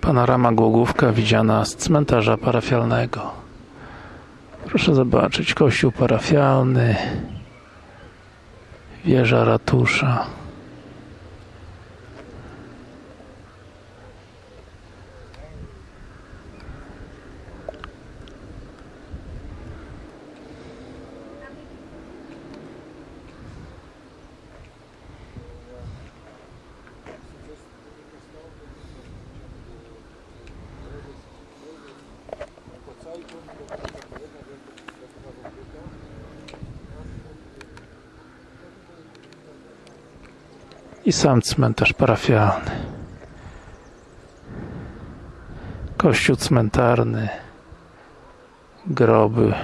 Panorama Głogówka widziana z cmentarza parafialnego. Proszę zobaczyć, kościół parafialny, wieża ratusza. I sam cmentarz parafialny. Kościół cmentarny, groby.